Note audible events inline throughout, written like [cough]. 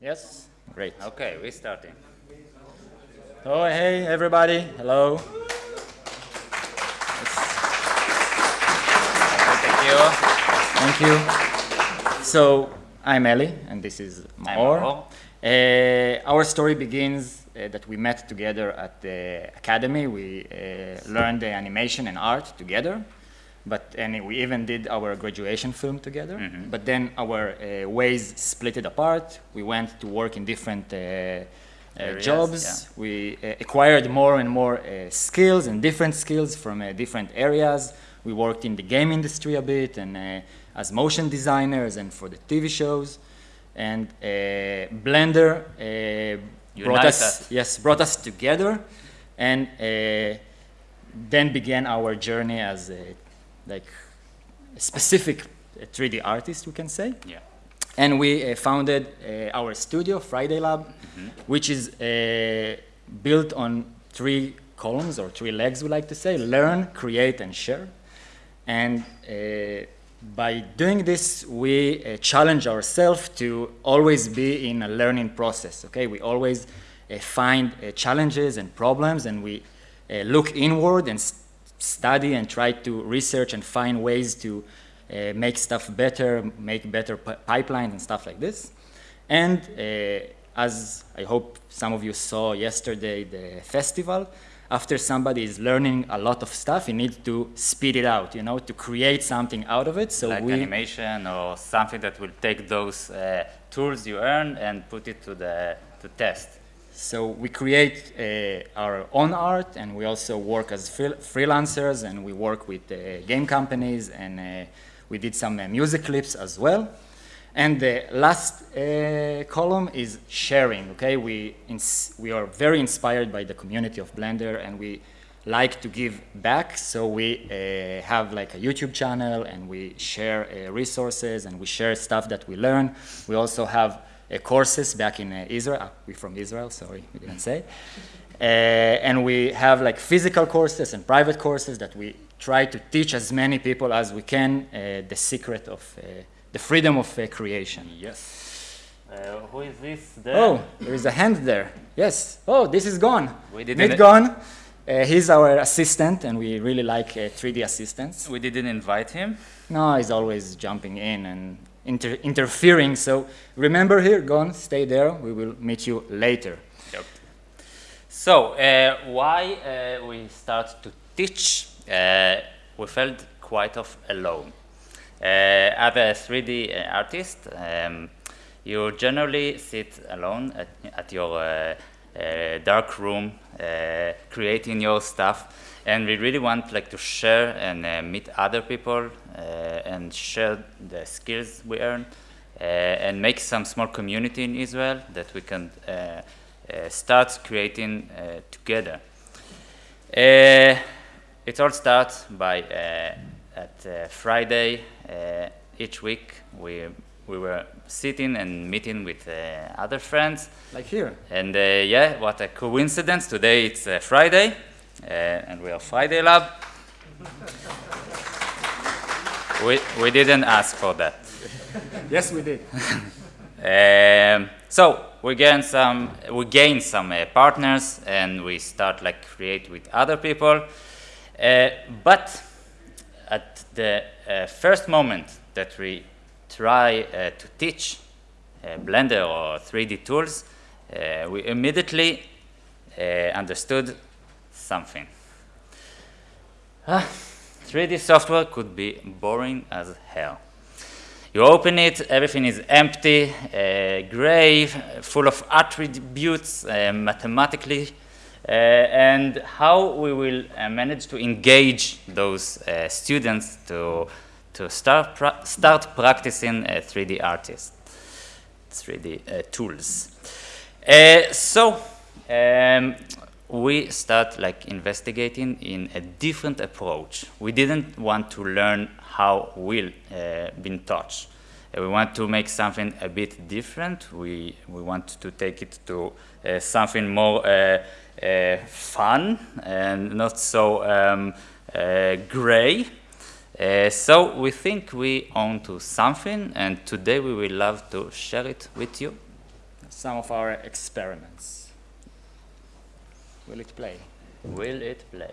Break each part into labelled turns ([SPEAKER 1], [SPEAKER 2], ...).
[SPEAKER 1] Yes? Great.
[SPEAKER 2] Okay, we're starting.
[SPEAKER 1] Oh, hey, everybody. Hello.
[SPEAKER 2] Thank you.
[SPEAKER 1] Thank you. So, I'm Eli, and this is Maor. Uh, our story begins uh, that we met together at the academy. We uh, learned the animation and art together, but and we even did our graduation film together.
[SPEAKER 2] Mhm.
[SPEAKER 1] But then our uh, ways split it apart. We went to work in different uh, uh, jobs.
[SPEAKER 2] yeah.
[SPEAKER 1] We uh, acquired more and more uh, skills and different skills from uh, different areas. We worked in the game industry a bit and uh, as motion designers and for the TV shows. And uh, Blender uh, brought us,
[SPEAKER 2] us.
[SPEAKER 1] yes, brought us together, and uh, then began our journey as a like a specific uh, 3D artist, we can say.
[SPEAKER 2] Yeah.
[SPEAKER 1] And we uh, founded uh, our studio, Friday Lab,
[SPEAKER 2] Mhm.
[SPEAKER 1] which is uh, built on three columns or three legs, we like to say learn, create, and share. And uh, by doing this, we uh, challenge ourselves to always be in a learning process. Okay, we always uh, find uh, challenges and problems, and we uh, look inward and study and try to research and find ways to uh, make stuff better, make better pipelines and stuff like this. And uh, as I hope some of you saw yesterday, the festival, after somebody is learning a lot of stuff, he needs to speed it out, you know, to create something out of it. So
[SPEAKER 2] like
[SPEAKER 1] we,
[SPEAKER 2] animation or something that will take those uh, tools you earn and put it to the to test.
[SPEAKER 1] So we create uh, our own art, and we also work as freel- freelancers, and we work with uh, game companies, and uh, we did some uh, music clips as well. And the last uh, column is sharing. Okay, we we are very inspired by the community of Blender, and we like to give back. So we uh, have like a YouTube channel, and we share resources, and we share stuff that we learn. We also have courses back in uh, Israel. Ah, we're from Israel. Sorry, we didn't say. Uh, and we have like physical courses and private courses that we try to teach as many people as we can uh, the secret of uh, the freedom of uh, creation.
[SPEAKER 2] Yes. Uh, who is this? There?
[SPEAKER 1] Oh, there is a hand there. Yes. Oh, this is gone.
[SPEAKER 2] We didn't-
[SPEAKER 1] Meet Gon. Uh, he's our assistant, and we really like uh, 3D assistants.
[SPEAKER 2] We didn't invite him.
[SPEAKER 1] No, he's always jumping in and inter- interfering. So remember here, Gon, stay there. We will meet you later.
[SPEAKER 2] Yep. So, uh, why uh, we start to teach? Uh, we felt quite of alone. Uh, as a 3D uh, artist, um, you generally sit alone at, at your uh, dark room, uh, creating your stuff, and we really want like to share and uh, meet other people uh, and share the skills we earn, uh, and make some small community in Israel that we can uh, uh, start creating uh, together. Uh, it all starts by uh, at uh, Friday uh, each week we we were sitting and meeting with uh, other friends
[SPEAKER 1] Like here.
[SPEAKER 2] and uh, yeah what a coincidence today it's uh, Friday uh, and we are Friday Lab [laughs] we we didn't ask for that [laughs]
[SPEAKER 1] Yes, we did. [laughs]
[SPEAKER 2] um, so we gain some, we gain some uh, partners, and we start like create with other people. Uh, but at the uh, first moment that we try uh, to teach uh, Blender or 3D tools, uh, we immediately understood something. Ah, 3D software could be boring as hell. You open it, everything is empty, uh, gray, full of attributes, uh, mathematically, uh, and how we will manage to engage those students to, to start, pra- start practicing uh, 3D artists, 3D uh, tools. Uh, so, um, we start like investigating in a different approach. We didn't want to learn how we'll uh, been taught. Uh, we want to make something a bit different. We we want to take it to uh, something more uh, uh, fun and not so um, uh, gray. Uh, so we think we own to something, and today we will love to share it with you.
[SPEAKER 1] some of our experiments. Will it play?
[SPEAKER 2] Will it play?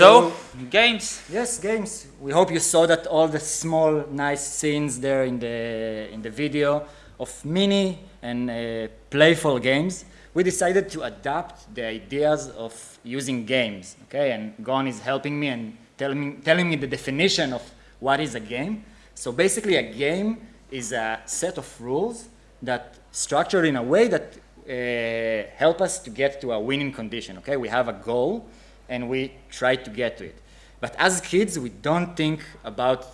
[SPEAKER 2] So, games.
[SPEAKER 1] Yes, games. We hope you saw that all the small, nice scenes there in the in the video of mini and uh, playful games. We decided to adapt the ideas of using games. Okay, and Gon is helping me and telling me, telling me the definition of what is a game. So basically, a game is a set of rules that structured in a way that uh, help us to get to a winning condition. Okay, we have a goal and we try to get to it. But as kids, we don't think about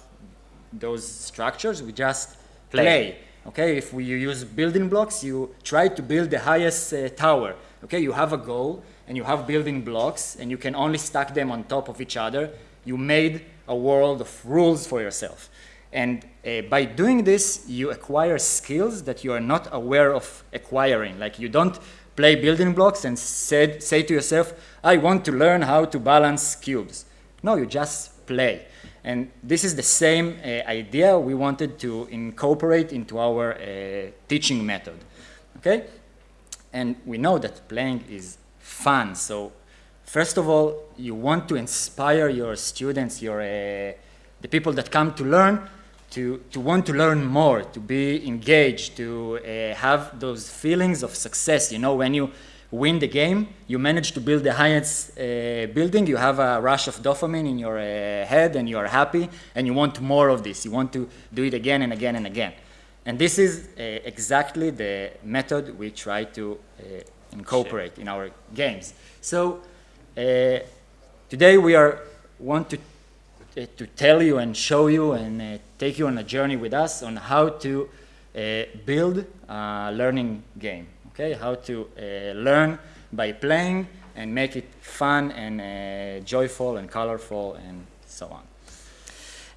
[SPEAKER 1] those structures. We just
[SPEAKER 2] Play.
[SPEAKER 1] play. Okay, if we use building blocks, you try to build the highest uh, tower. Okay, you have a goal and you have building blocks and you can only stack them on top of each other. You made a world of rules for yourself. And uh, by doing this, you acquire skills that you are not aware of acquiring. Like you don't play building blocks and said, say to yourself, I want to learn how to balance cubes. No, you just play. And this is the same uh, idea we wanted to incorporate into our uh, teaching method. Okay? And we know that playing is fun. So, first of all, you want to inspire your students, your, uh, the people that come to learn, to, to want to learn more, to be engaged, to uh, have those feelings of success. You know, when you win the game, you manage to build the highest uh, building, you have a rush of dopamine in your uh, head and you are happy and you want more of this. You want to do it again and again and again. And this is uh, exactly the method we try to uh, incorporate in our games. So uh, today we are want to uh, to tell you and show you and uh, take you on a journey with us on how to uh, build a learning game. Okay, how to uh, learn by playing and make it fun and uh, joyful and colorful and so on.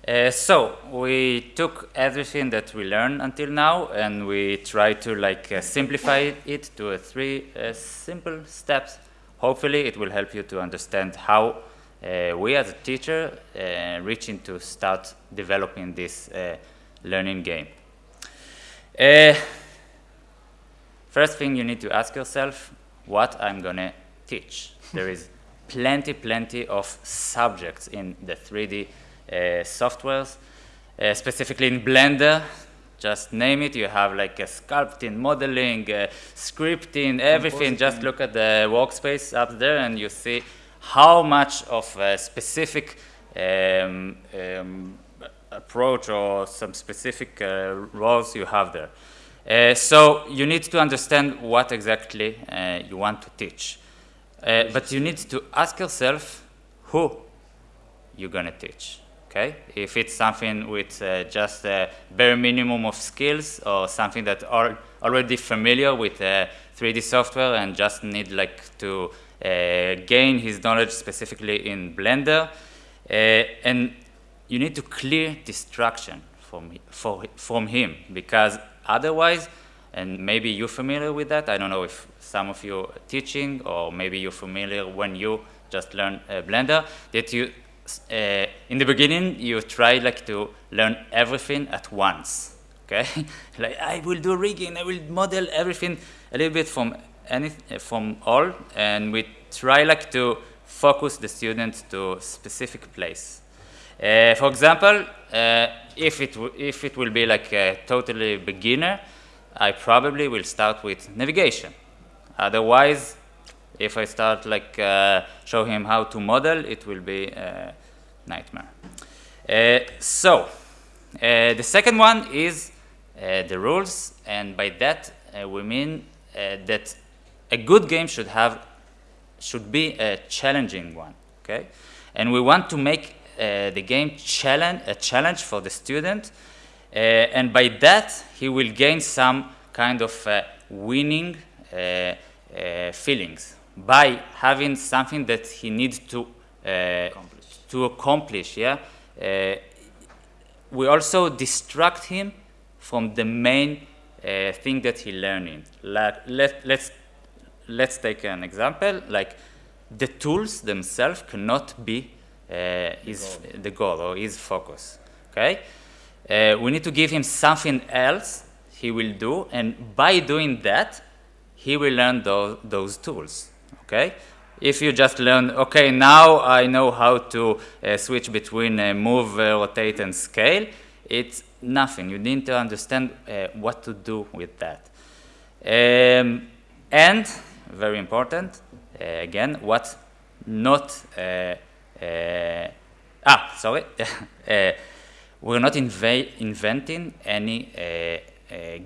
[SPEAKER 2] Uh, so we took everything that we learned until now and we tried to like uh, simplify it to three uh, simple steps. Hopefully it will help you to understand how uh, we as a teacher uh, reaching to start developing this learning game. First thing you need to ask yourself, what I'm gonna teach. there is plenty, plenty of subjects in the 3D uh, softwares, uh, specifically in Blender. Just name it. You have like a sculpting, modeling, uh, scripting, everything. Just look at the workspace up there, and you see how much of a specific um, um, approach or some specific uh, roles you have there. Uh, so you need to understand what exactly uh, you want to teach. Uh, but you need to ask yourself who you're going to teach. Okay? If it's something with uh, just a bare minimum of skills or something that are already familiar with uh, 3D software and just need like to uh, gain his knowledge specifically in Blender, uh, and you need to clear distraction from, for, from him because otherwise, and maybe you're familiar with that, I don't know if some of you are teaching or maybe you're familiar when you just learn uh, Blender, that you, uh, in the beginning, you try like to learn everything at once, okay? [laughs] like I will do rigging, I will model everything a little bit from any, from all, and we try like to focus the students to a specific place. Uh, for example, uh, if, it if it will be like a totally beginner, I probably will start with navigation. Otherwise, if I start like uh, show him how to model, it will be a nightmare. Uh, so, uh, the second one is uh, the rules, and by that we mean that a good game should have should be a challenging one. Okay, and we want to make the game challenge a challenge for the student, and by that he will gain some kind of winning feelings by having something that he needs to uh, accomplish. to accomplish. Yeah, uh, we also distract him from the main uh, thing that he learning. Like, let, let's let's take an example. Like the tools themselves cannot be uh, goal. the goal or his focus. Okay, uh, we need to give him something else he will do, and by doing that, he will learn those, those tools okay? If you just learn, okay, now I know how to uh, switch between uh, move, uh, rotate, and scale, it's nothing. You need to understand uh, what to do with that. Um, and, very important, again, what not, ah, sorry, [laughs] we're not inventing any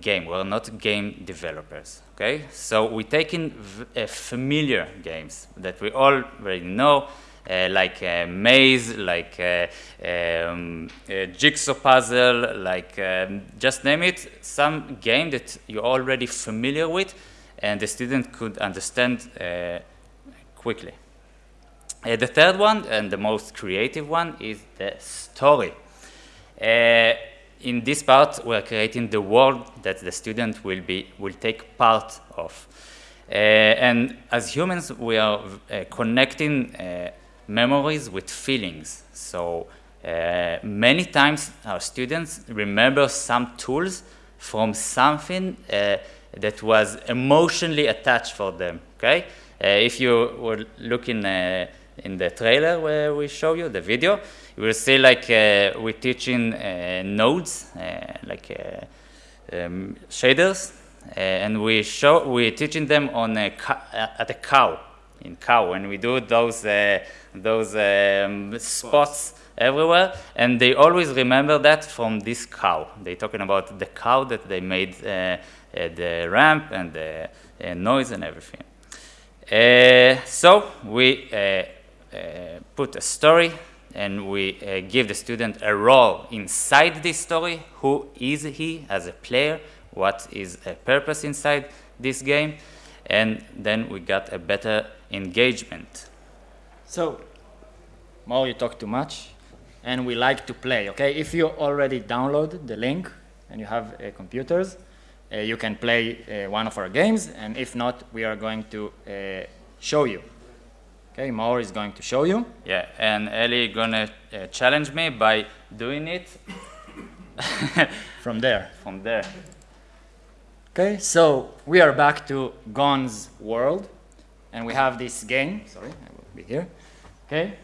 [SPEAKER 2] game. We're not game developers. Okay, so we take in uh, familiar games that we all already know, uh, like uh, maze, like uh, um, jigsaw puzzle, like um, just name it, some game that you're already familiar with and the student could understand quickly. Uh, the third one and the most creative one is the story in this part, we're creating the world that the student will, be, will take part of. Uh, and as humans, we are uh, connecting uh, memories with feelings. So uh, many times our students remember some tools from something uh, that was emotionally attached for them, okay? Uh, if you were looking in the trailer where we show you the video, you will see like uh, we're teaching uh, nodes, uh, like um, shaders, and we show we're teaching them on a at a cow in cow, and we do those those um, spots everywhere, and they always remember that from this cow. They're talking about the cow that they made uh, uh, the ramp and the uh, noise and everything. so we put a story and we uh, give the student a role inside this story. Who is he as a player? What is a purpose inside this game? And then we got a better engagement.
[SPEAKER 1] So, Mo, you talk too much, and we like to play, okay? If you already downloaded the link and you have uh, computers, uh, you can play uh, one of our games, and if not, we are going to uh, show you. Okay, Maor is going to show you.
[SPEAKER 2] Yeah, and Eli gonna uh, challenge me by doing it [laughs]
[SPEAKER 1] from there.
[SPEAKER 2] From there.
[SPEAKER 1] Okay, so we are back to Gon's world, and we have this game. Sorry, I will be here. Okay,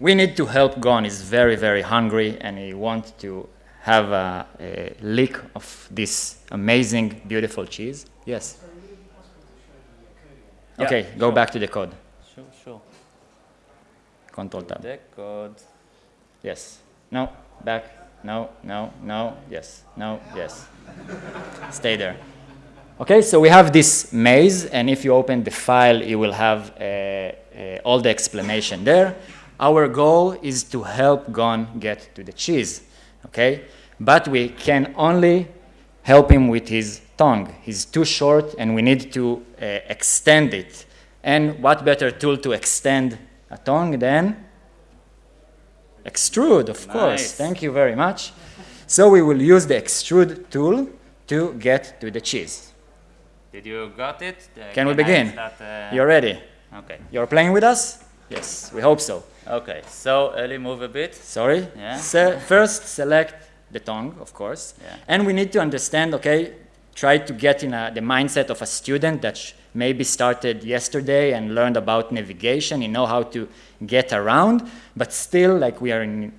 [SPEAKER 1] we need to help Gon. He's very, very hungry, and he wants to have a, a lick of this amazing, beautiful cheese. Yes. Okay, go back to the code. Control tab.
[SPEAKER 2] The code.
[SPEAKER 1] Yes. No. Back. No. No. No. Yes. No. Yes. Stay there. Okay, so we have this maze, and if you open the file, you will have uh, uh, all the explanation there. Our goal is to help Gon get to the cheese, okay? But we can only help him with his tongue. He's too short, and we need to uh, extend it. And what better tool to extend a tongue, then extrude, of nice. course. Thank you very much. So we will use the extrude tool to get to the cheese.
[SPEAKER 2] Did you got it?
[SPEAKER 1] Can, we begin? Uh... You're ready?
[SPEAKER 2] Okay.
[SPEAKER 1] You're playing with us? Yes, we hope so.
[SPEAKER 2] Okay, so Eli, move a bit.
[SPEAKER 1] Sorry? Yeah. Se first, select the tongue, of course. Yeah. And we need to understand, okay, try to get in a, the mindset of a student that maybe started yesterday and learned about navigation, you know how to get around, but still like we are in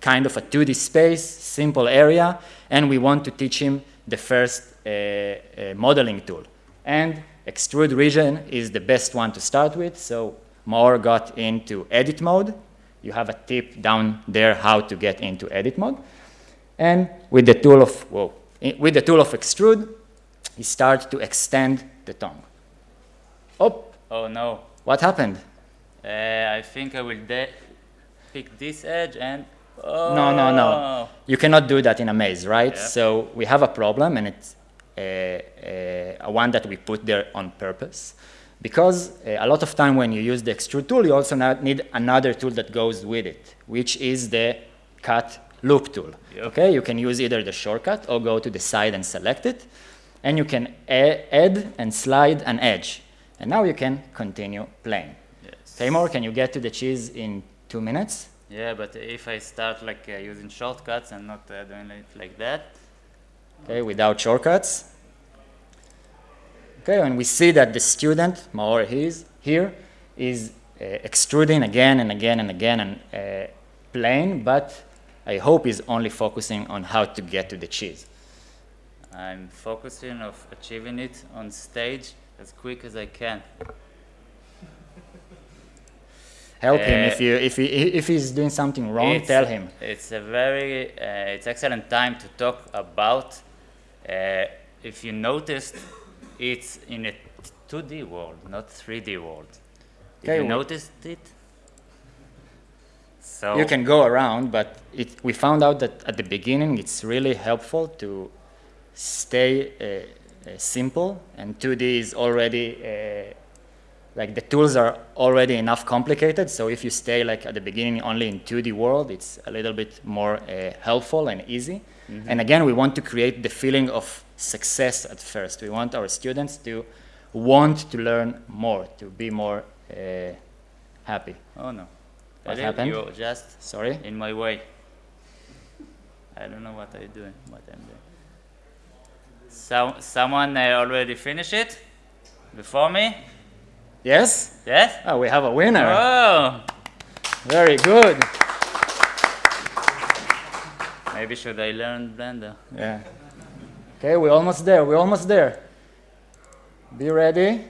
[SPEAKER 1] kind of a 2D space, simple area, and we want to teach him the first uh, uh, modeling tool. And extrude region is the best one to start with. So Maor got into edit mode. You have a tip down there how to get into edit mode. And with the tool of, whoa, with the tool of extrude, he started to extend the tongue. Oh,
[SPEAKER 2] Oh no.
[SPEAKER 1] what happened?
[SPEAKER 2] Uh, I think I will pick this edge and oh.
[SPEAKER 1] No, no, no. You cannot do that in a maze, right?
[SPEAKER 2] Yeah.
[SPEAKER 1] So we have a problem, and it's a, a, a one that we put there on purpose. Because uh, a lot of time when you use the extrude tool, you also need another tool that goes with it, which is the cut loop tool. Okay, you can use either the shortcut or go to the side and select it, and you can add and slide an edge. And now you can continue playing.
[SPEAKER 2] Yes.
[SPEAKER 1] Taymor, can you get to the cheese in two minutes?
[SPEAKER 2] Yeah, but if I start like uh, using shortcuts and not uh, doing it like that,
[SPEAKER 1] okay, without shortcuts. Okay, and we see that the student, Maor he's here, is uh, extruding again and again and again and uh, playing, but I hope he's only focusing on how to get to the cheese.
[SPEAKER 2] I'm focusing of achieving it on stage as quick as I can.
[SPEAKER 1] Help him
[SPEAKER 2] Uh,
[SPEAKER 1] if you if he if he's doing something wrong, tell him.
[SPEAKER 2] It's a very, uh, it's excellent time to talk about. Uh, if you noticed, it's in a 2D world, not 3D world.
[SPEAKER 1] Okay,
[SPEAKER 2] you
[SPEAKER 1] we-
[SPEAKER 2] noticed it? So
[SPEAKER 1] You can go around, but it, we found out that at the beginning it's really helpful to stay uh, uh, simple, and 2D is already uh, like the tools are already enough complicated. So if you stay like at the beginning only in 2D world, it's a little bit more uh, helpful and easy. And again, we want to create the feeling of success at first. We want our students to want to learn more, to be more uh, happy.
[SPEAKER 2] Oh no.
[SPEAKER 1] What
[SPEAKER 2] Really?
[SPEAKER 1] happened?
[SPEAKER 2] You're just
[SPEAKER 1] Sorry.
[SPEAKER 2] in my way. I don't know what I'm doing, what I'm doing. So, someone uh, already finished it before me?
[SPEAKER 1] Yes?
[SPEAKER 2] Yes?
[SPEAKER 1] Oh, we have a winner.
[SPEAKER 2] Oh,
[SPEAKER 1] Very good.
[SPEAKER 2] maybe should I learn Blender?
[SPEAKER 1] Yeah. Okay, we're almost there. We're almost there. Be ready.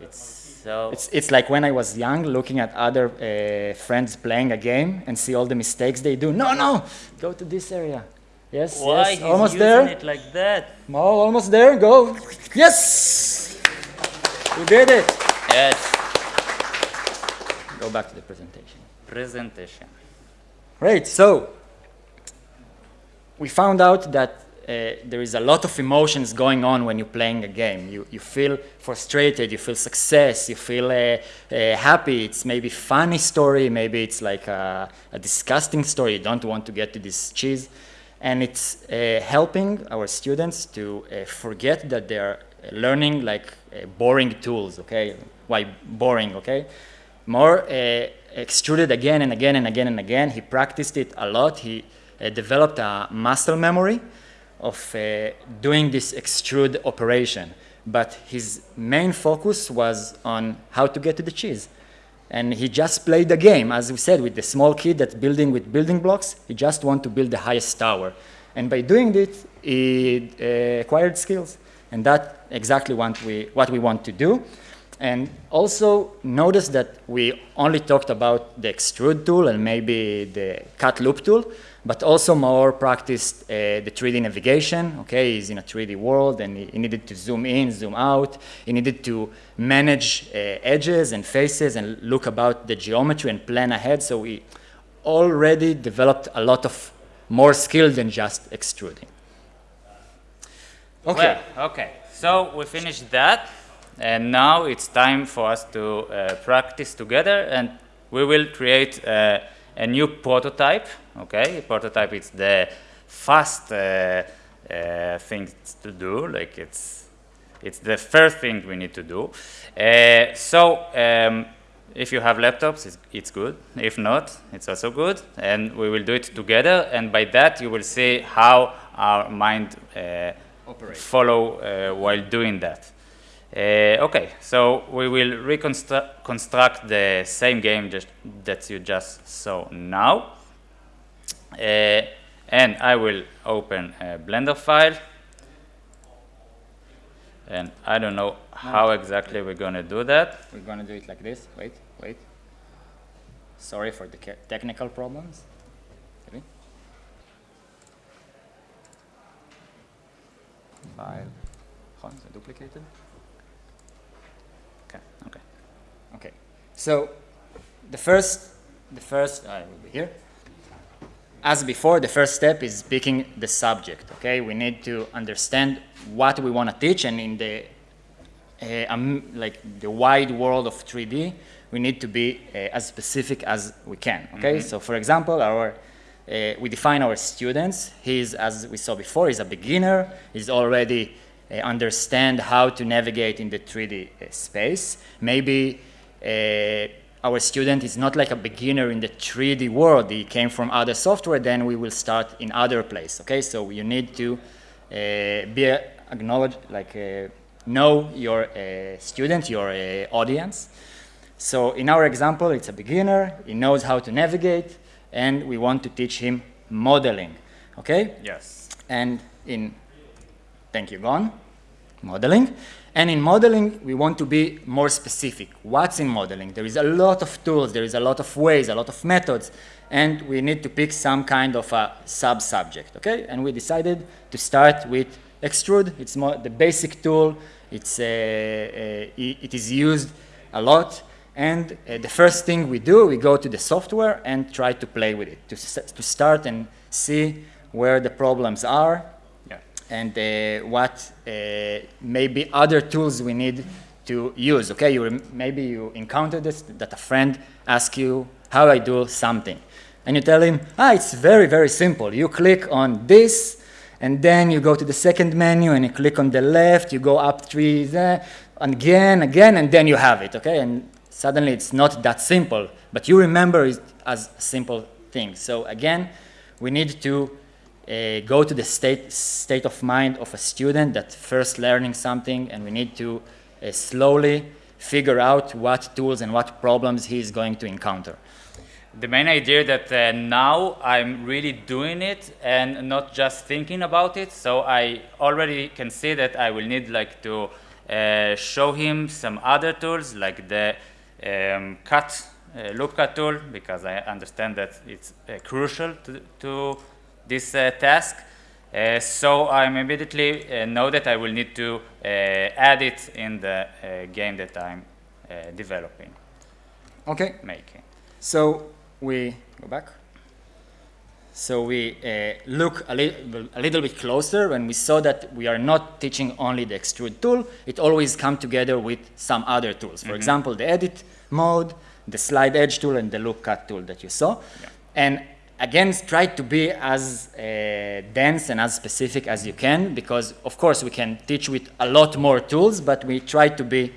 [SPEAKER 2] It's so.
[SPEAKER 1] It's, it's like when I was young, looking at other uh, friends playing a game and see all the mistakes they do. No, no, go to this area. Yes,
[SPEAKER 2] why
[SPEAKER 1] yes,
[SPEAKER 2] he's
[SPEAKER 1] almost
[SPEAKER 2] using
[SPEAKER 1] there.
[SPEAKER 2] it like that?
[SPEAKER 1] Mo, almost there. Go. Yes, we did it.
[SPEAKER 2] Yes.
[SPEAKER 1] Go back to the presentation.
[SPEAKER 2] Presentation.
[SPEAKER 1] Great. So we found out that uh, there is a lot of emotions going on when you're playing a game. You, you feel frustrated, you feel success, you feel uh, uh, happy. It's maybe funny story, maybe it's like a, a disgusting story. You don't want to get to this cheese. And it's uh, helping our students to uh, forget that they're learning like boring tools, okay? Why boring, okay? Maor extruded again and again and again and again. He practiced it a lot. He developed a muscle memory of uh, doing this extrude operation. But his main focus was on how to get to the cheese. And he just played the game, as we said, with the small kid that's building with building blocks. He just want to build the highest tower. And by doing it, he uh, acquired skills. And that's exactly what we, what we want to do. And also notice that we only talked about the extrude tool and maybe the cut loop tool, but also Maor practiced uh, the 3D navigation. Okay, he's in a 3D world and he, he needed to zoom in, zoom out. He needed to manage uh, edges and faces and look about the geometry and plan ahead. So we already developed a lot of more skill than just extruding. Okay.
[SPEAKER 2] Well, okay. So we finished that, and now it's time for us to uh, practice together, and we will create uh, a new prototype. Okay, prototype is the fast uh, uh, thing to do. Like it's it's the first thing we need to do. Uh, so. Um, if you have laptops, it's, it's good. If not, it's also good. And we will do it together. And by that, you will see how our mind uh, follow uh, while doing that. Uh, okay, so we will reconstruct the same game just, that you just saw now. Uh, and I will open a Blender file. And I don't know how exactly we're going to do that.
[SPEAKER 1] We're going to do it like this. Wait, wait. Sorry for the technical problems. File. It duplicated? Okay, okay. Okay. So the first, the first, I will be here. As before, the first step is picking the subject, okay? We need to understand what we want to teach, and in the, uh, um, like, the wide world of 3D, we need to be uh, as specific as we can, okay? Mm -hmm. So, for example, our, uh, we define our students. He's, as we saw before, he's a beginner. He's already uh, understand how to navigate in the 3D uh, space. Maybe our student is not like a beginner in the 3D world, he came from other software, then we will start in other place, okay? So you need to uh, be acknowledged, like uh, know your uh, student, your uh, audience. So in our example, it's a beginner, he knows how to navigate, and we want to teach him modeling, okay?
[SPEAKER 2] Yes.
[SPEAKER 1] And in, thank you, Gon, modeling. And in modeling, we want to be more specific. What's in modeling? There is a lot of tools, there is a lot of ways, a lot of methods, and we need to pick some kind of a sub-subject, okay? And we decided to start with extrude. It's more the basic tool. It's, uh, uh, it is used a lot. And uh, the first thing we do, we go to the software and try to play with it, to, to start and see where the problems are, and uh, what uh, maybe other tools we need to use. Okay, you maybe you encounter this, that a friend asks you how I do something. And you tell him, ah, it's very, very simple. You click on this, and then you go to the second menu, and you click on the left, you go up three, there, again, again, and then you have it, okay? And suddenly it's not that simple, but you remember it as a simple thing. So again, we need to uh, go to the state, state of mind of a student that first learning something and we need to uh, slowly figure out what tools and what problems he is going to encounter.
[SPEAKER 2] The main idea that uh, now I'm really doing it and not just thinking about it, so I already can see that I will need like to uh, show him some other tools like the um, cut, uh, loop cut tool because I understand that it's uh, crucial to, to this uh, task. Uh, so I immediately uh, know that I will need to add it in the game that I'm developing.
[SPEAKER 1] Okay.
[SPEAKER 2] Making.
[SPEAKER 1] So we go back. So we uh, look a, li a, little bit closer and we saw that we are not teaching only the extrude tool, it always comes together with some other tools. For mm -hmm. example, the edit mode, the slide edge tool, and the loop cut tool that you saw. Yeah. And again, try to be as uh, dense and as specific as you can, because of course we can teach with a lot more tools, but we try to be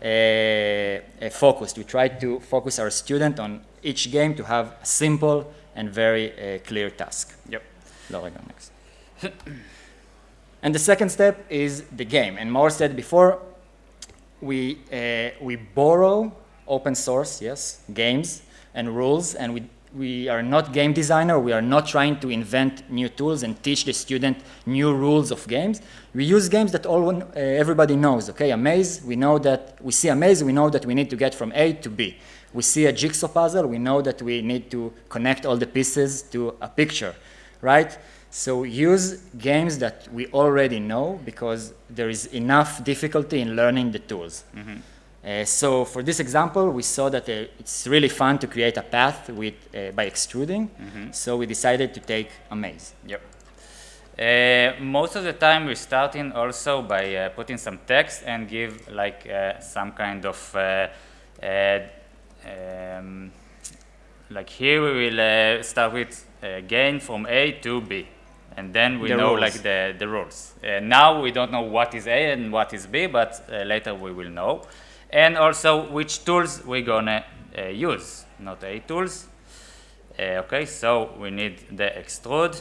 [SPEAKER 1] uh, uh focused. We try to focus our student on each game to have a simple and very uh, clear task.
[SPEAKER 2] Yep.
[SPEAKER 1] Laura, next. [clears throat] and the second step is the game. And Maor said before, we, uh, we borrow open source, yes, games and rules, and we we are not game designer. We are not trying to invent new tools and teach the student new rules of games. We use games that all uh, everybody knows. Okay, a maze. We know that we see a maze. We know that we need to get from A to B. We see a jigsaw puzzle. We know that we need to connect all the pieces to a picture, right? So use games that we already know because there is enough difficulty in learning the tools. Mm -hmm. Uh, so for this example, we saw that uh, it's really fun to create a path with, uh, by extruding. Mm -hmm. So we decided to take a maze.
[SPEAKER 2] Yep. Uh, most of the time we're starting also by uh, putting some text and give like uh, some kind of, um, like here we will start with gain from A to B. And then we the know rules. like the, the rules. now we don't know what is A and what is B, but later we will know and also which tools we're gonna uh, use, not a tools. Uh, okay, so we need the extrude,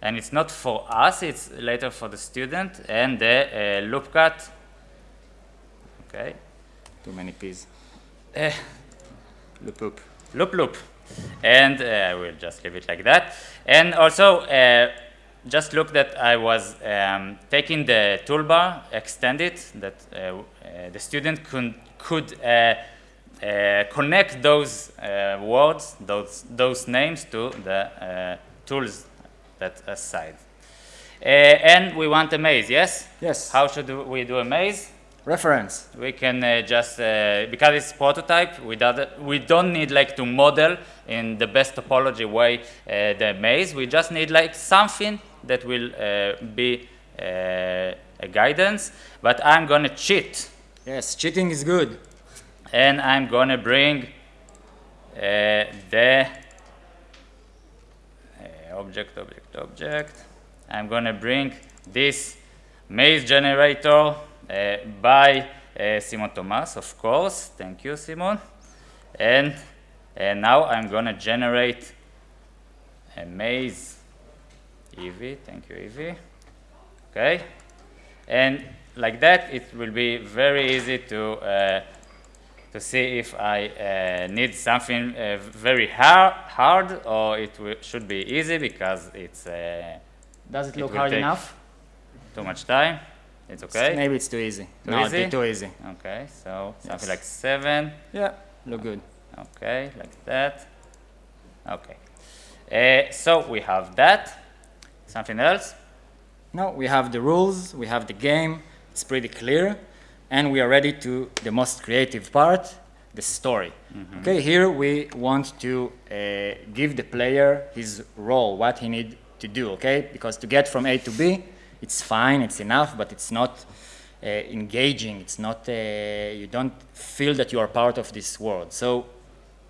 [SPEAKER 2] and it's not for us, it's later for the student, and the uh, loop cut. Okay.
[SPEAKER 1] Too many P's.
[SPEAKER 2] Uh,
[SPEAKER 1] loop loop.
[SPEAKER 2] Loop loop. And uh, I will just leave it like that. And also, uh, just look that I was um, taking the toolbar, extend it, that uh, uh, the student could, could uh, uh, connect those uh, words, those, those names to the tools that aside. and we want a maze, yes?
[SPEAKER 1] Yes.
[SPEAKER 2] How should we do a maze?
[SPEAKER 1] Reference.
[SPEAKER 2] We can uh, just, uh, because it's prototype, we, we don't need like to model in the best topology way uh, the maze. We just need like something that will uh, be uh, a guidance, but I'm gonna cheat.
[SPEAKER 1] Yes, cheating is good.
[SPEAKER 2] And I'm gonna bring uh, the object, object, object. I'm gonna bring this maze generator uh, by uh, Simon Thomas, of course. Thank you, Simon. And, and now I'm going to generate a maze. Evie, thank you, Evie. Okay. And like that, it will be very easy to uh, to see if I uh, need something uh, very hard, hard or it should be easy because it's. Uh,
[SPEAKER 1] Does it look it hard enough?
[SPEAKER 2] Too much time. It's okay?
[SPEAKER 1] Maybe it's too easy.
[SPEAKER 2] Too
[SPEAKER 1] no,
[SPEAKER 2] easy?
[SPEAKER 1] too easy.
[SPEAKER 2] Okay, so yes. something like 7.
[SPEAKER 1] Yeah, look good.
[SPEAKER 2] Okay, like that. Okay. Uh, so we have that. Something else?
[SPEAKER 1] No, we have the rules, we have the game, it's pretty clear, and we are ready to the most creative part, the story. Mm -hmm. Okay, here we want to uh, give the player his role, what he need to do, okay? Because to get from A to B, it's fine, it's enough, but it's not uh, engaging. It's not, uh, you don't feel that you are part of this world. So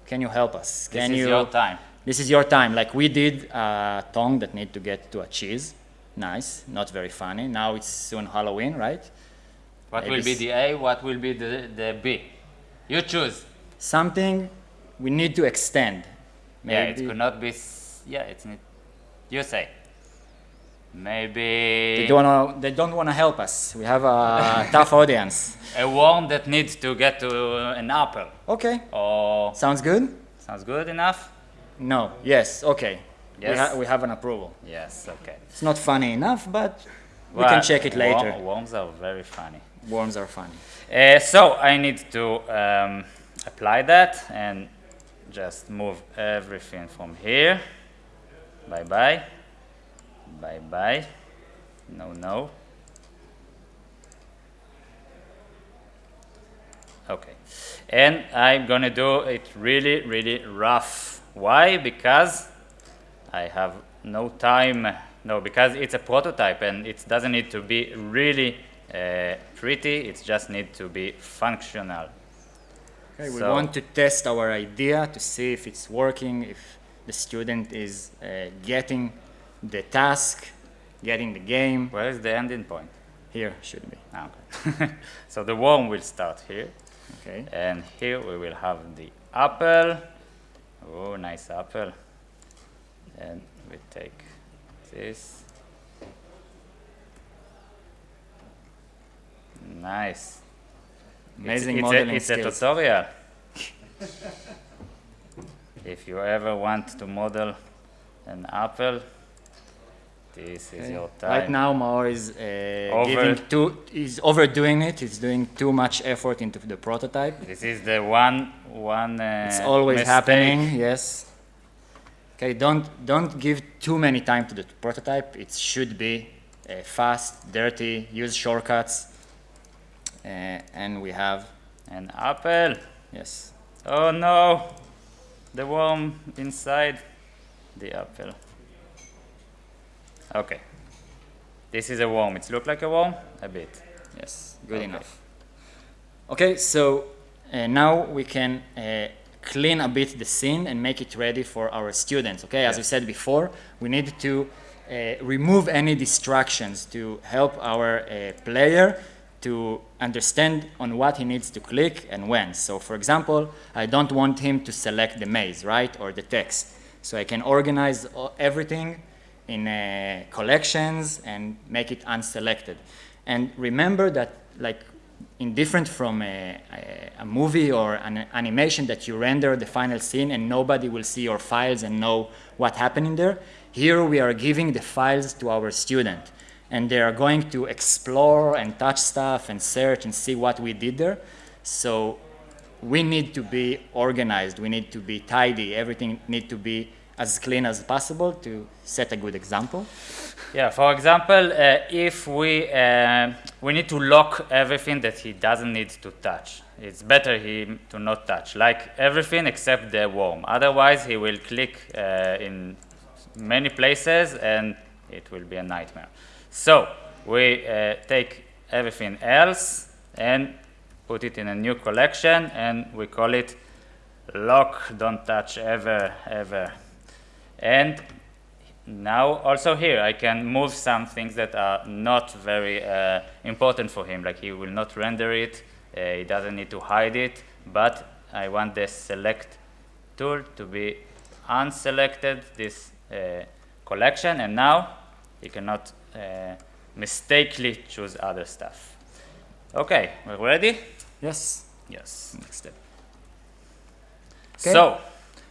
[SPEAKER 1] can you help us?
[SPEAKER 2] Can
[SPEAKER 1] this
[SPEAKER 2] is you, your time.
[SPEAKER 1] This is your time. Like we did a tongue that need to get to a cheese. Nice, not very funny. Now it's soon Halloween, right?
[SPEAKER 2] What Maybe will be the A? What will be the, the B? You choose.
[SPEAKER 1] Something we need to extend.
[SPEAKER 2] Maybe. Yeah, it could not be. Yeah, it's not. You say. Maybe
[SPEAKER 1] they don't wanna, they don't want to help us. We have a [laughs] tough audience.
[SPEAKER 2] A worm that needs to get to an apple.
[SPEAKER 1] Okay.
[SPEAKER 2] Or
[SPEAKER 1] sounds good.
[SPEAKER 2] Sounds good enough.
[SPEAKER 1] No. Yes. Okay. Yes. We, ha we have an approval.
[SPEAKER 2] Yes. Okay.
[SPEAKER 1] It's not funny enough, but we well, can check it later.
[SPEAKER 2] worms are very funny.
[SPEAKER 1] Worms are funny.
[SPEAKER 2] Uh, so I need to um, apply that and just move everything from here. Bye bye. Bye bye. No, no. Okay. And I'm gonna do it really, really rough. Why? Because I have no time. No, because it's a prototype and it doesn't need to be really uh, pretty. It just needs to be functional.
[SPEAKER 1] Okay, so we want to test our idea to see if it's working, if the student is uh, getting the task, getting the game.
[SPEAKER 2] Where is the ending point?
[SPEAKER 1] Here should be.
[SPEAKER 2] Ah, okay. [laughs] so the worm will start here.
[SPEAKER 1] Okay.
[SPEAKER 2] And here we will have the apple. Oh, nice apple. And we take this. Nice.
[SPEAKER 1] Amazing
[SPEAKER 2] it's,
[SPEAKER 1] modeling
[SPEAKER 2] it's a, it's a tutorial. if you ever want to model an apple, this is your time.
[SPEAKER 1] Right now, Maor is uh, giving too, is overdoing it. He's doing too much effort into the prototype.
[SPEAKER 2] This is the one, one. Uh,
[SPEAKER 1] it's always
[SPEAKER 2] mistake.
[SPEAKER 1] happening. Yes. Okay, don't don't give too many time to the prototype. It should be uh, fast, dirty. Use shortcuts. Uh, and we have
[SPEAKER 2] an apple.
[SPEAKER 1] Yes.
[SPEAKER 2] Oh no, the worm inside the apple. Okay. This is a worm. It looks like a worm? A bit.
[SPEAKER 1] Yes, good okay. enough. Okay, so uh, now we can uh, clean a bit the scene and make it ready for our students. Okay, as we said before, we need to uh, remove any distractions to help our uh, player to understand on what he needs to click and when. So for example, I don't want him to select the maze, right, or the text. So I can organize everything in uh, collections and make it unselected. And remember that like in different from a, a, a, movie or an animation that you render the final scene and nobody will see your files and know what happened in there. Here we are giving the files to our student and they are going to explore and touch stuff and search and see what we did there. So we need to be organized, we need to be tidy, everything need to be as clean as possible to set a good example.
[SPEAKER 2] Yeah, for example, uh, if we, uh, we need to lock everything that he doesn't need to touch. It's better him to not touch, like everything except the worm. Otherwise, he will click uh, in many places and it will be a nightmare. So we uh, take everything else and put it in a new collection and we call it lock, don't touch ever, ever. And now also here I can move some things that are not very uh, important for him, like he will not render it, uh, he doesn't need to hide it, but I want the select tool to be unselected, this uh, collection, and now he cannot uh, mistakenly choose other stuff. Okay, we're ready?
[SPEAKER 1] Yes.
[SPEAKER 2] Yes.
[SPEAKER 1] Next step.
[SPEAKER 2] So,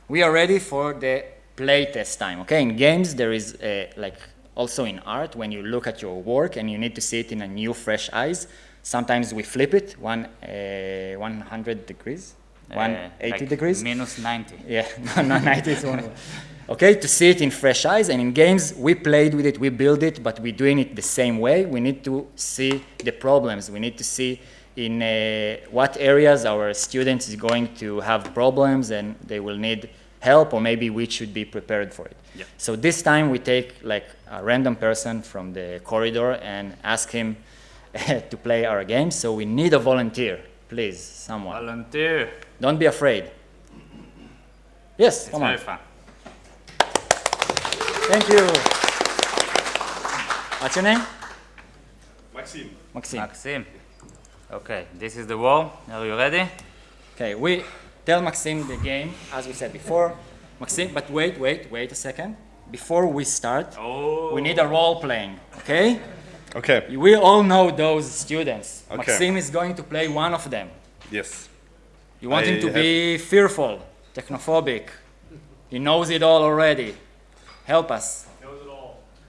[SPEAKER 1] we are ready for the play test time. Okay, in games there is a, like also in art when you look at your work and you need to see it in a new fresh eyes. Sometimes we flip it one uh, 100 degrees, uh, 180 like degrees.
[SPEAKER 2] Minus 90. [laughs]
[SPEAKER 1] Yeah, no, no 90 is one. Okay, to see it in fresh eyes. And in games, we played with it, we build it, but we're doing it the same way. We need to see the problems. We need to see in uh, what areas our students is going to have problems and they will need help or maybe we should be prepared for it.
[SPEAKER 2] Yeah.
[SPEAKER 1] So this time we take like a random person from the corridor and ask him [laughs] to play our game. So we need a volunteer, please, someone.
[SPEAKER 2] Volunteer.
[SPEAKER 1] Don't be afraid. Yes,
[SPEAKER 2] it's
[SPEAKER 1] come
[SPEAKER 2] very
[SPEAKER 1] on.
[SPEAKER 2] fun.
[SPEAKER 1] Thank you. What's your name?
[SPEAKER 3] Maxime.
[SPEAKER 1] Maxime.
[SPEAKER 2] Maxime. Okay, this is the wall. Are you ready?
[SPEAKER 1] Okay, we tell Maxime the game, as we said before. Maxime, but wait, wait, wait a second. Before we start,
[SPEAKER 2] oh.
[SPEAKER 1] we need a oh. role playing, okay?
[SPEAKER 3] Okay.
[SPEAKER 1] We all know those students.
[SPEAKER 3] Okay.
[SPEAKER 1] Maxime is going to play one of them.
[SPEAKER 3] Yes.
[SPEAKER 1] You want
[SPEAKER 3] I
[SPEAKER 1] him to be fearful, technophobic. He knows it all already. Help us.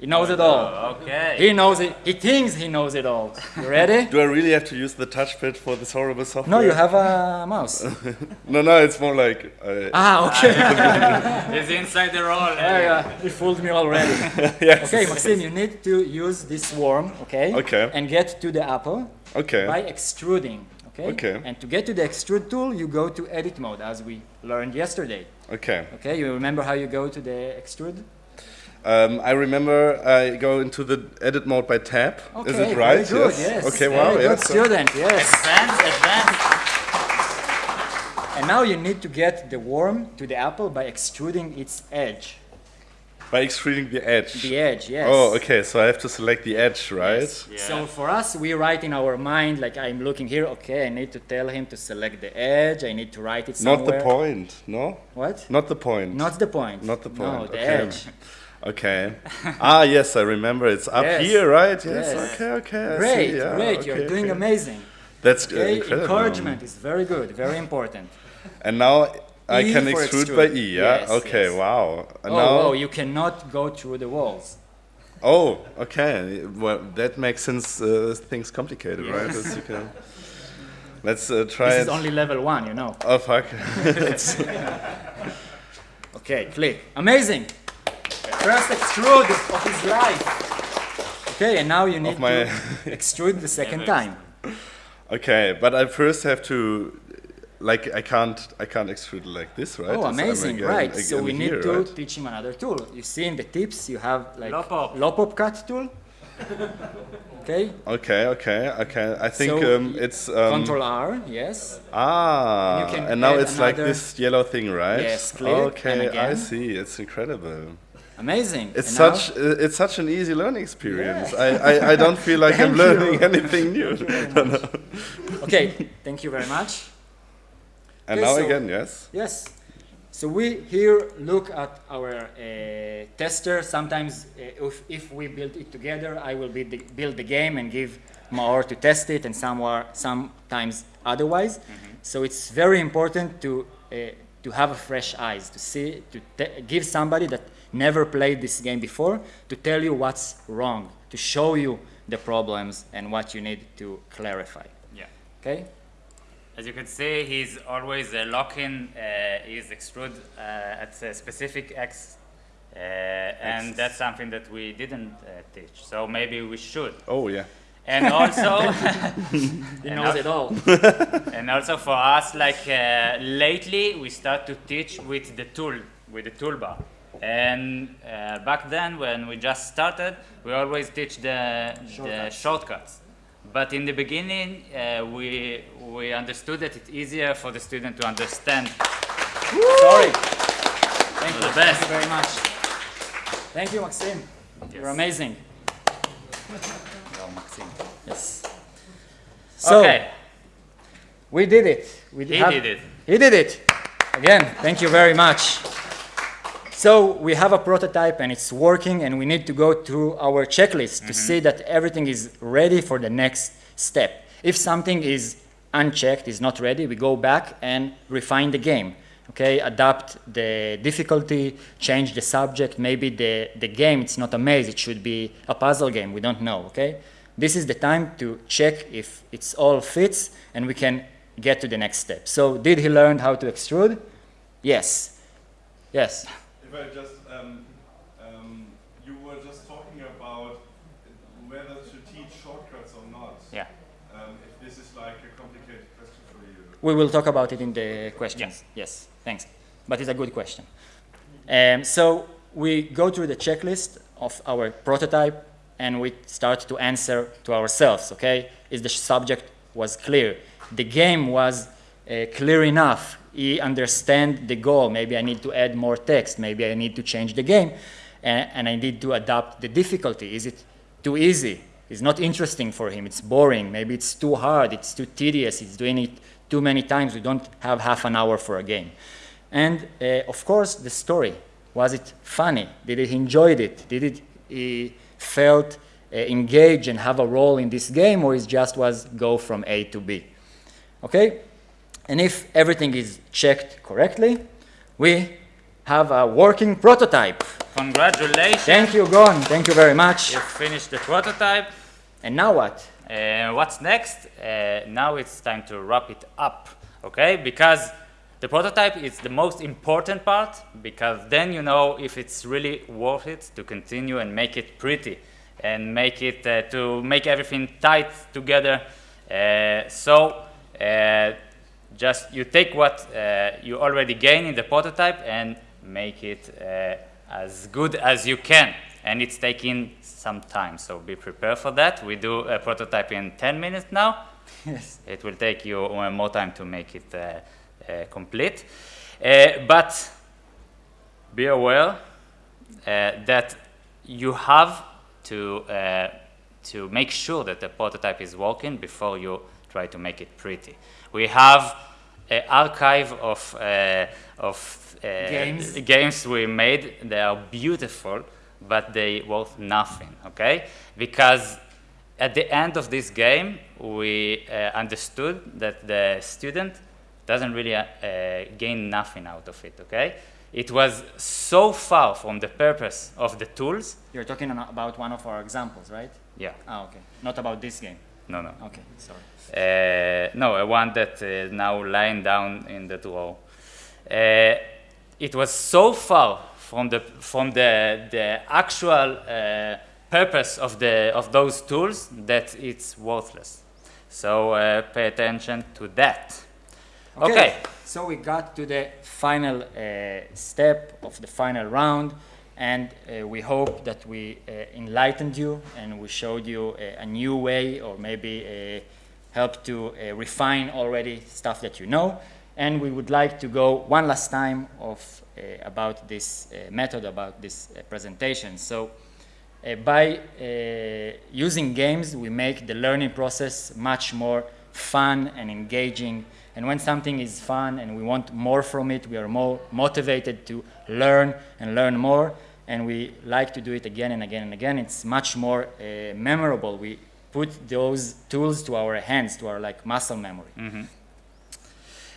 [SPEAKER 1] He knows it all.
[SPEAKER 2] Okay.
[SPEAKER 1] He knows it. He thinks he knows it all. You ready? [laughs]
[SPEAKER 3] Do I really have to use the touchpad for this horrible software?
[SPEAKER 1] No, you have a mouse. [laughs]
[SPEAKER 3] No, no, it's more like. Uh,
[SPEAKER 1] ah, okay. [laughs]
[SPEAKER 2] He's inside the role.
[SPEAKER 1] yeah, yeah. He fooled me already.
[SPEAKER 3] yes.
[SPEAKER 1] Okay, Maxime, you need to use this worm, okay?
[SPEAKER 3] Okay.
[SPEAKER 1] And get to the apple
[SPEAKER 3] Okay.
[SPEAKER 1] by extruding, okay?
[SPEAKER 3] Okay.
[SPEAKER 1] And to get to the extrude tool, you go to edit mode, as we learned yesterday.
[SPEAKER 3] Okay.
[SPEAKER 1] Okay, you remember how you go to the extrude?
[SPEAKER 3] Um, I remember I go into the edit mode by tab.
[SPEAKER 1] Okay,
[SPEAKER 3] Is it right?
[SPEAKER 1] Very good, yes.
[SPEAKER 3] Okay,
[SPEAKER 1] Very
[SPEAKER 3] wow.
[SPEAKER 1] good
[SPEAKER 3] yes.
[SPEAKER 1] student, yes.
[SPEAKER 2] Advance, advance.
[SPEAKER 1] And now you need to get the worm to the apple by extruding its edge.
[SPEAKER 3] By extruding the edge.
[SPEAKER 1] The edge, yes.
[SPEAKER 3] Oh, okay. So I have to select the edge, right?
[SPEAKER 1] Yes.
[SPEAKER 2] Yeah.
[SPEAKER 1] So for us, we write in our mind, like I'm looking here, okay, I need to tell him to select the edge, I need to write it somewhere.
[SPEAKER 3] Not the point. No.
[SPEAKER 1] What?
[SPEAKER 3] Not the point.
[SPEAKER 1] Not the point.
[SPEAKER 3] Not the point.
[SPEAKER 1] No, the
[SPEAKER 3] okay.
[SPEAKER 1] edge. [laughs]
[SPEAKER 3] Okay. [laughs] ah, yes, I remember. It's up
[SPEAKER 1] Yes.
[SPEAKER 3] here, right? Yes.
[SPEAKER 1] Yes.
[SPEAKER 3] Okay. Okay. I
[SPEAKER 1] Great,
[SPEAKER 3] see. Yeah,
[SPEAKER 1] great,
[SPEAKER 3] okay,
[SPEAKER 1] you're doing
[SPEAKER 3] okay.
[SPEAKER 1] amazing.
[SPEAKER 3] That's
[SPEAKER 1] Okay,
[SPEAKER 3] incredible.
[SPEAKER 1] encouragement is very good, very important. [laughs]
[SPEAKER 3] And now I
[SPEAKER 1] E
[SPEAKER 3] can extrude,
[SPEAKER 1] extrude.
[SPEAKER 3] by E. Yeah.
[SPEAKER 1] Yes,
[SPEAKER 3] okay.
[SPEAKER 1] yes.
[SPEAKER 3] Wow. And
[SPEAKER 1] oh,
[SPEAKER 3] now.
[SPEAKER 1] oh, you cannot go through the walls.
[SPEAKER 3] Oh, okay. Well, that makes sense. Uh, things complicated, right? As you can. [laughs] Let's uh, try
[SPEAKER 1] This
[SPEAKER 3] it.
[SPEAKER 1] is only level one, you know.
[SPEAKER 3] oh fuck!
[SPEAKER 1] Okay, click. Amazing. First extrude of his life. Okay, and now you need
[SPEAKER 3] my-
[SPEAKER 1] to [laughs] extrude the second time.
[SPEAKER 3] okay, but I first have to, like, I can't, I can't extrude like this, right?
[SPEAKER 1] Oh, amazing,
[SPEAKER 3] again-
[SPEAKER 1] right. So we need
[SPEAKER 3] here,
[SPEAKER 1] to
[SPEAKER 3] right?
[SPEAKER 1] teach him another tool. You see in the tips, you have like
[SPEAKER 2] Loop.
[SPEAKER 1] Loop cut tool. okay,
[SPEAKER 3] Okay, okay, okay. I think
[SPEAKER 1] So,
[SPEAKER 3] um, it's um,
[SPEAKER 1] Control R, yes.
[SPEAKER 3] Ah,
[SPEAKER 1] You can
[SPEAKER 3] and now it's like this yellow thing, right?
[SPEAKER 1] Yes, click, and
[SPEAKER 3] Okay, I see. It's incredible.
[SPEAKER 1] Amazing.
[SPEAKER 3] It's
[SPEAKER 1] And
[SPEAKER 3] such uh, it's such an easy learning experience.
[SPEAKER 1] Yeah.
[SPEAKER 3] I, I, I don't feel like [laughs] I'm
[SPEAKER 1] Thank you.
[SPEAKER 3] learning anything new. [laughs]
[SPEAKER 1] Okay, thank you very much.
[SPEAKER 3] And
[SPEAKER 1] Okay,
[SPEAKER 3] now
[SPEAKER 1] so-
[SPEAKER 3] again, yes.
[SPEAKER 1] Yes. So we here look at our uh, tester. Sometimes uh, if, if we build it together, I will build the, build the game and give Maor to test it and somewhere, sometimes otherwise. So it's very important to, uh, to have a fresh eyes, to see, to give somebody that never played this game before to tell you what's wrong, to show you the problems and what you need to clarify.
[SPEAKER 2] Yeah.
[SPEAKER 1] Okay?
[SPEAKER 2] As you can see, he's always uh, locking uh, his extrude uh, at a specific X, uh, and that's something that we didn't uh, teach. So maybe we should.
[SPEAKER 3] Oh yeah.
[SPEAKER 2] And also, [laughs] [laughs]
[SPEAKER 1] He
[SPEAKER 2] And
[SPEAKER 1] knows
[SPEAKER 2] now-
[SPEAKER 1] it all. [laughs]
[SPEAKER 2] and also for us, like uh, lately, we start to teach with the tool, with the toolbar. And uh, back then, when we just started, we always teach the the
[SPEAKER 1] Shortcuts.
[SPEAKER 2] shortcuts. But in the beginning, uh, we we understood that it's easier for the student to understand.
[SPEAKER 1] Sorry. Thank
[SPEAKER 2] The
[SPEAKER 1] you.
[SPEAKER 2] best.
[SPEAKER 1] Thank you very much. Thank you, Maxime. You're amazing.
[SPEAKER 2] Well, Maxime.
[SPEAKER 1] Yes. So,
[SPEAKER 2] okay,
[SPEAKER 1] we did it. We
[SPEAKER 2] he
[SPEAKER 1] have-
[SPEAKER 2] did it.
[SPEAKER 1] He did it. Again, thank you very much. So we have a prototype and it's working and we need to go through our checklist to see mm-hmm. that everything is ready for the next step. If something is unchecked, is not ready, we go back and refine the game. Okay, adapt the difficulty, change the subject, maybe the, the game, it's not a maze, it should be a puzzle game, we don't know, okay? This is the time to check if it's all fits and we can get to the next step. So did he learn how to extrude? Yes. Yes.
[SPEAKER 4] If just, um, um, you were just talking about whether to teach shortcuts or not.
[SPEAKER 2] Yeah.
[SPEAKER 4] Um, if this is like a complicated question for you.
[SPEAKER 1] We will talk about it in the questions. Yes, thanks. But it's a good question. Um, so we go through the checklist of our prototype and we start to answer to ourselves, okay? Is the subject was clear? The game was uh, clear enough? He understand the goal. Maybe I need to add more text. Maybe I need to change the game. And, and I need to adapt the difficulty. Is it too easy? It's not interesting for him. It's boring. Maybe it's too hard. It's too tedious. He's doing it too many times. We don't have half an hour for a game. And uh, of course, the story. Was it funny? Did he enjoyed it? Did it he felt uh, engaged and have a role in this game, or it just was go from A to B? Okay. And if everything is checked correctly, we have a working prototype.
[SPEAKER 2] Congratulations.
[SPEAKER 1] Thank you, Gon. Thank you very much.
[SPEAKER 2] You finished the prototype.
[SPEAKER 1] And now what?
[SPEAKER 2] Uh, what's next? Uh, now it's time to wrap it up, okay? Because the prototype is the most important part, because then you know if it's really worth it to continue and make it pretty and make it uh, to make everything tight together. Uh, so uh, just you take what uh, you already gain in the prototype and make it uh, as good as you can. And it's taking some time, so be prepared for that. We do a prototype in 10 minutes now. [laughs]
[SPEAKER 1] Yes.
[SPEAKER 2] It will take you more time to make it uh, uh, complete. Uh, but be aware uh, that you have to, uh, to make sure that the prototype is working before you try to make it pretty. We have an archive of, uh, of uh,
[SPEAKER 1] Games.
[SPEAKER 2] games we made. They are beautiful, but they worth nothing, okay? Because at the end of this game, we uh, understood that the student doesn't really uh, gain nothing out of it, okay? It was so far from the purpose of the tools.
[SPEAKER 1] You're talking about one of our examples, right?
[SPEAKER 2] Yeah,
[SPEAKER 1] Ah, okay. Not about this game.
[SPEAKER 2] No, no.
[SPEAKER 1] Okay, sorry.
[SPEAKER 2] Uh, no, a one that is now lying down in the drawer. Uh, it was so far from the from the the actual uh, purpose of the of those tools that it's worthless. So uh, pay attention to that. Okay.
[SPEAKER 1] So we got to the final uh, step of the final round, and uh, we hope that we uh, enlightened you and we showed you a, a new way, or maybe uh, helped to uh, refine already stuff that you know. And we would like to go one last time of uh, about this uh, method, about this uh, presentation. So. Uh, by uh, using games, we make the learning process much more fun and engaging. And when something is fun and we want more from it, we are more motivated to learn and learn more. And we like to do it again and again and again. It's much more uh, memorable. We put those tools to our hands, to our like muscle memory.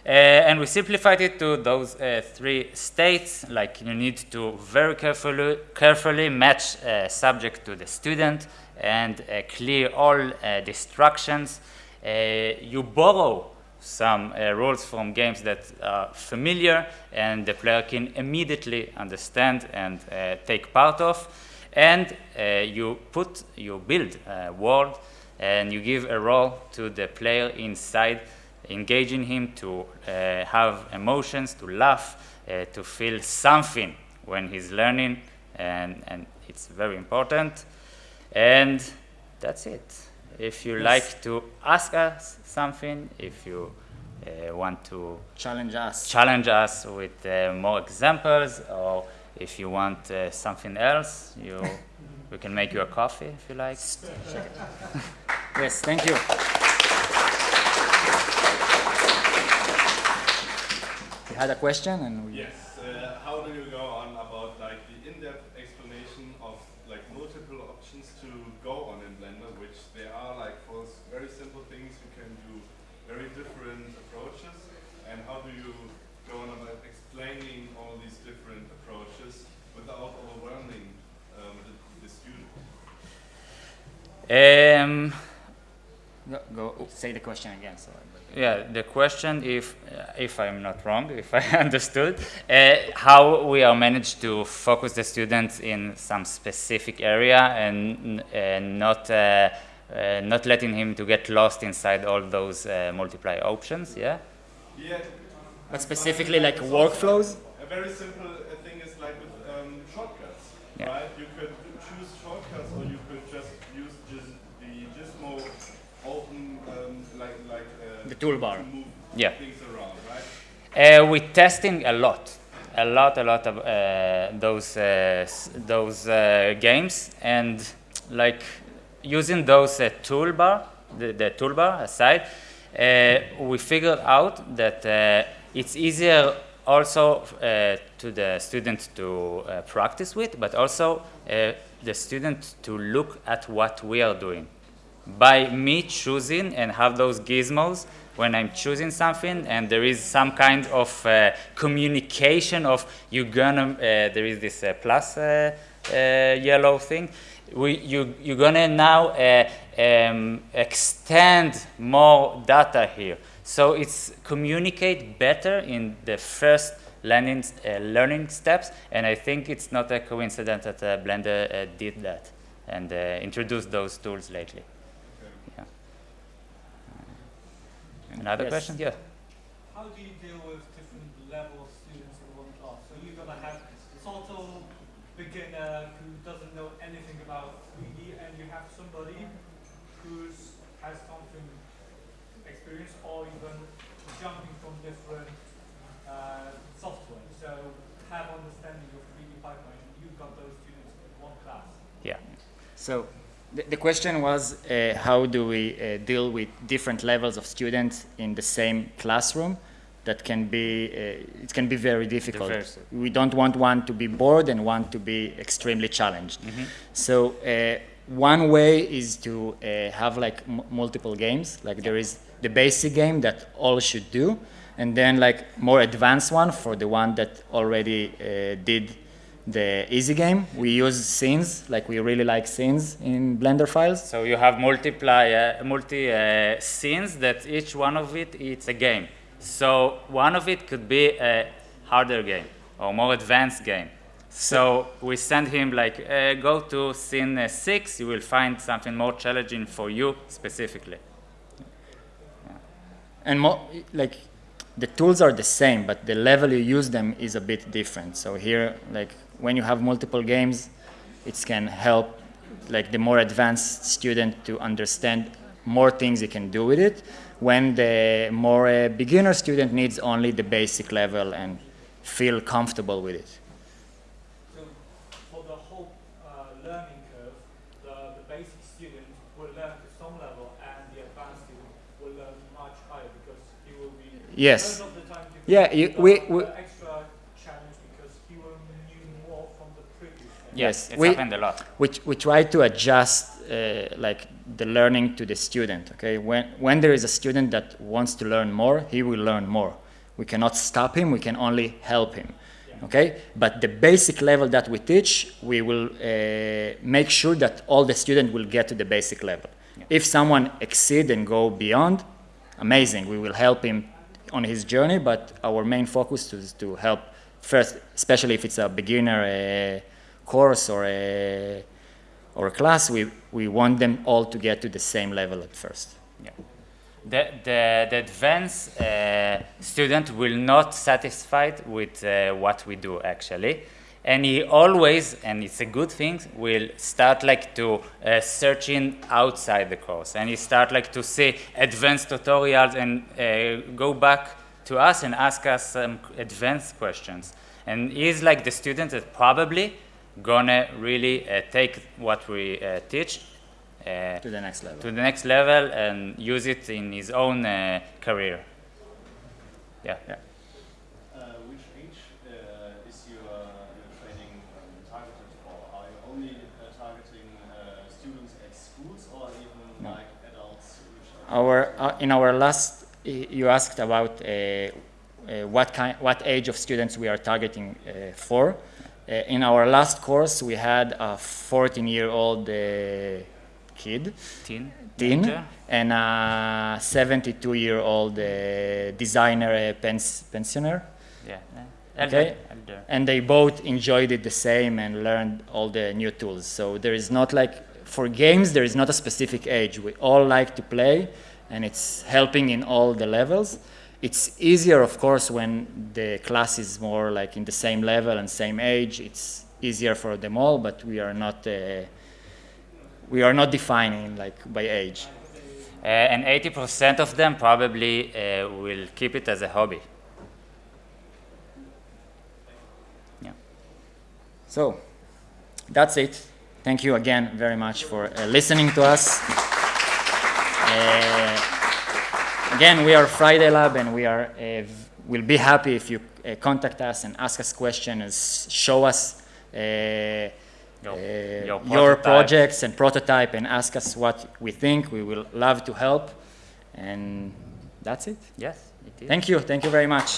[SPEAKER 2] Uh, and we simplified it to those uh, three states, like you need to very carefully, carefully match uh, subject to the student and uh, clear all uh, distractions. You borrow some rules from games that are familiar and the player can immediately understand and take part of. And you put, you build a world and you give a role to the player inside engaging him to uh, have emotions, to laugh, uh, to feel something when he's learning, and, and it's very important. And that's it. If you yes. like to ask us something, if you uh, want to
[SPEAKER 1] challenge us,
[SPEAKER 2] challenge us with uh, more examples, or if you want uh, something else, you, [laughs] we can make you a coffee if you like. [laughs]
[SPEAKER 1] yes, thank you. had a question and
[SPEAKER 4] we yes uh, how do you go on about like the in-depth explanation of like multiple options to go on in blender which there are like for very simple things you can do very different approaches and how do you go on about explaining all these different approaches without overwhelming um, the, the student
[SPEAKER 2] um
[SPEAKER 1] go, go say the question again so
[SPEAKER 2] yeah, the question, if uh, if I'm not wrong, [laughs] if I understood, uh, how we are managed to focus the students in some specific area and uh, not uh, uh, not letting him to get lost inside all those uh, multiply options. Yeah.
[SPEAKER 4] Yeah.
[SPEAKER 1] But specifically, like workflows.
[SPEAKER 4] A very simple thing is like with um, shortcuts, yeah. right? You could choose shortcuts, or you could just use just the Gizmo open um, like
[SPEAKER 1] toolbar.
[SPEAKER 2] Yeah. Uh, we're testing a lot, a lot, a lot of uh, those uh, those uh, games, and like using those uh, toolbar, the, the, toolbar aside, uh, we figured out that it's easier also to the student to practice with, but also the student to look at what we are doing by me choosing and have those gizmos when I'm choosing something and there is some kind of uh, communication of you're gonna, uh, there is this uh, plus uh, uh, yellow thing, we, you, you're gonna now uh, um, extend more data here. So it's communicate better in the first learning, learning steps and I think it's not a coincidence that Blender did that and introduced those tools lately. Another yes. question? Yeah.
[SPEAKER 5] How do you deal with different level of students in one class? So you're going to have sort of beginner who doesn't know anything about 3D, and you have somebody who has something experience, or even jumping from different uh, software. So have understanding of 3D pipeline. You've got those students in one class.
[SPEAKER 2] Yeah.
[SPEAKER 1] So the, the question was uh, how do we uh, deal with different levels of students in the same classroom that can be uh, it can be very difficult Diverse. we don't want one to be bored and one to be extremely challenged mm -hmm. so uh, one way is to uh, have like multiple games like there is the basic game that all should do and then like more advanced one for the one that already uh, did the easy game. We use scenes, like we really like scenes in Blender files.
[SPEAKER 2] So you have multiply, uh, multi uh, scenes that each one of it it's a game. So one of it could be a harder game or more advanced game. So we send him like, uh, go to scene uh, six, you will find something more challenging for you specifically.
[SPEAKER 1] Yeah. And more, like, the tools are the same, but the level you use them is a bit different. So here, like, when you have multiple games, it can help like the more advanced student to understand more things you can do with it when the more uh, beginner student needs only the basic level and feel comfortable with it.
[SPEAKER 5] So for the whole uh, learning curve, the, the basic student will learn to some level and the advanced student will learn
[SPEAKER 1] Yes.
[SPEAKER 5] Most of the time you
[SPEAKER 1] Yeah, you, we, we,
[SPEAKER 5] extra challenge because you will knew more from the
[SPEAKER 1] Yes,
[SPEAKER 2] It's
[SPEAKER 1] we-
[SPEAKER 2] happened a lot.
[SPEAKER 1] we, we try to adjust uh, like the learning to the student okay? When when there is a student that wants to learn more he will learn more. We cannot stop him we can only help him okay? But the basic level that we teach we will uh, make sure that all the student will get to the basic level. If someone exceed and go beyond amazing we will help him on his journey but our main focus is to help first especially if it's a beginner uh, course or a or a class we, we want them all to get to the same level at first
[SPEAKER 2] Yeah. The, the, the advanced uh, student will not satisfied with uh, what we do actually. And he always, and it's a good thing, will start like to uh, searching outside the course. And he start like to see advanced tutorials and uh, go back to us and ask us some advanced questions. And he's like the student that probably gonna really uh, take what we uh, teach uh,
[SPEAKER 1] to the next level
[SPEAKER 2] to the next level and use it in his own uh, career. Yeah.
[SPEAKER 1] Yeah.
[SPEAKER 6] Uh, which age uh, is your, your training um, targeted for? Are you only uh, targeting uh, students at schools or even
[SPEAKER 1] No.
[SPEAKER 6] like adults?
[SPEAKER 1] Our uh, in our last you asked about uh, uh, what kind what age of students we are targeting uh, for in our last course we had a 14 year old uh, kid
[SPEAKER 2] Teen.
[SPEAKER 1] teen and a 72 year old uh, designer uh, pens- pensioner
[SPEAKER 2] Yeah.
[SPEAKER 1] Okay.
[SPEAKER 2] Elder.
[SPEAKER 1] and they both enjoyed it the same and learned all the new tools. So there is not like for games there is not a specific age. We all like to play, and it's helping in all the levels. It's easier, of course, when the class is more like in the same level and same age. It's easier for them all, but we are not uh, we are not defining like by age.
[SPEAKER 2] Uh, and 80% of them probably uh, will keep it as a hobby. Yeah.
[SPEAKER 1] So that's it. Thank you again very much for uh, listening to us. Again, we are Friday Lab, and we are uh, will be happy if you uh, contact us and ask us questions, show us uh,
[SPEAKER 2] Your- your
[SPEAKER 1] your projects and prototype, and ask us what we think. We will love to help, and that's it.
[SPEAKER 2] Yes, it is.
[SPEAKER 1] Thank you. Thank you very much.